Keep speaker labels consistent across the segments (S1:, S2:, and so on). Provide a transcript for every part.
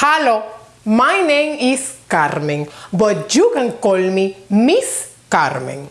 S1: Hello, my name is Carmen, but you can call me Miss Carmen.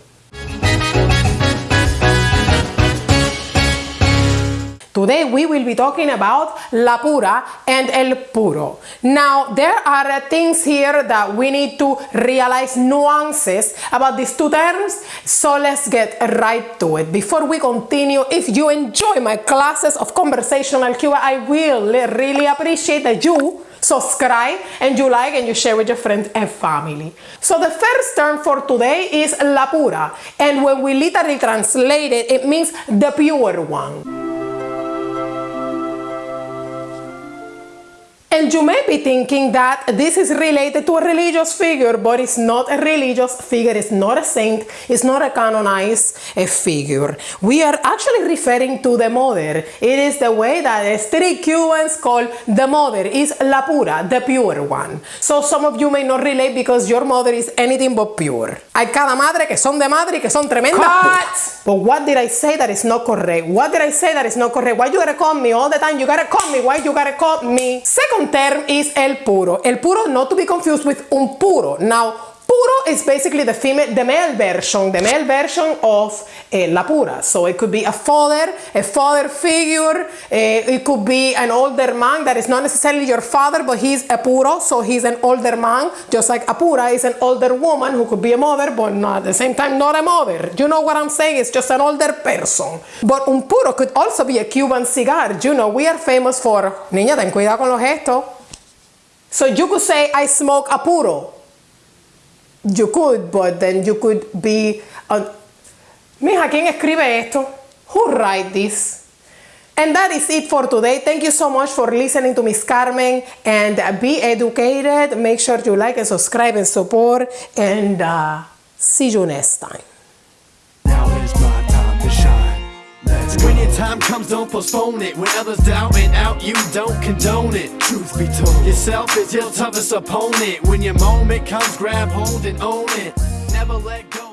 S1: Today we will be talking about la pura and el puro. Now there are things here that we need to realize nuances about these two terms, so let's get right to it. Before we continue, if you enjoy my classes of conversational Cuba, I will really appreciate that you subscribe and you like and you share with your friends and family. So the first term for today is la pura and when we literally translate it, it means the pure one. And you may be thinking that this is related to a religious figure, but it's not a religious figure, it's not a saint, it's not a canonized a figure. We are actually referring to the mother. It is the way that the street Cubans call the mother, is la pura, the pure one. So some of you may not relate because your mother is anything but pure. Hay cada madre que son de madre y que son tremendas! But what did I say that is not correct? What did I say that is not correct? Why you gotta call me all the time? You gotta call me. Why you gotta call me? Second term is el puro. El puro not to be confused with un puro. Now, puro is basically the female, the male version, the male version of eh, la pura. So it could be a father, a father figure. Eh, it could be an older man that is not necessarily your father, but he's a puro, so he's an older man. Just like a pura is an older woman who could be a mother, but not at the same time not a mother. You know what I'm saying? It's just an older person. But un puro could also be a Cuban cigar. You know, we are famous for, niña, ten cuidado con los gestos. So you could say, I smoke a puro. You could, but then you could be... A... Mija, ¿quién escribe esto? Who write this? And that is it for today. Thank you so much for listening to Miss Carmen and be educated. Make sure you like and subscribe and support and uh, see you next time.
S2: Time comes, don't postpone it. When others doubt and out, you don't condone it. Truth be told, yourself is your toughest opponent. When your moment comes, grab hold and own it. Never let go.